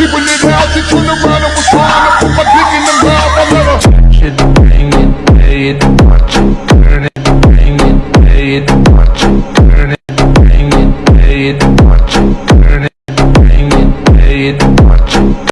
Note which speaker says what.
Speaker 1: people in houses turn around and was trying to put my dick in the mouth. I never touch
Speaker 2: it, bring it, pay it, watch it, turn it, bring it, pay it, watch it, turn it, bring it, pay it, watch it, turn it, bring it, pay it, watch it.